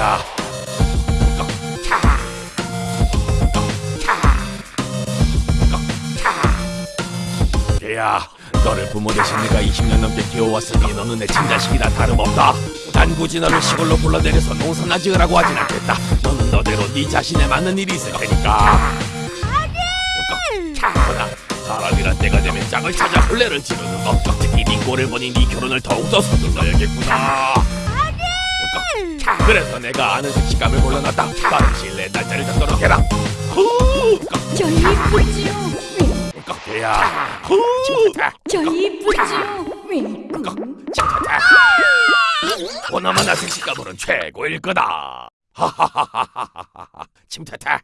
자. 야, 너를 부모 대신 내가 20년 넘게 키워왔으니 너는 내 친자식이나 다름없다. 난 굳이 너를 시골로 불러내려서 농사나 지으라고 하진 않겠다. 너는 너대로 네 자신에 맞는 일이 있을 테니까. 그러나 사람이란 때가 되면 짝을 찾아 혼례를 지르는 것. 특히 네 꼴을 보니 네 결혼을 더욱더 서둘러야겠구나. 그래서 내가 아는 색식감을 골라놨다. 빠른 내에 날짜를 잡도록 해라. 후! 저 이쁘지요. 왜? 야, 후! 저 이쁘지요. 왜? 보나마나 색식감으로는 최고일 거다. 하하하하하하. 침태태.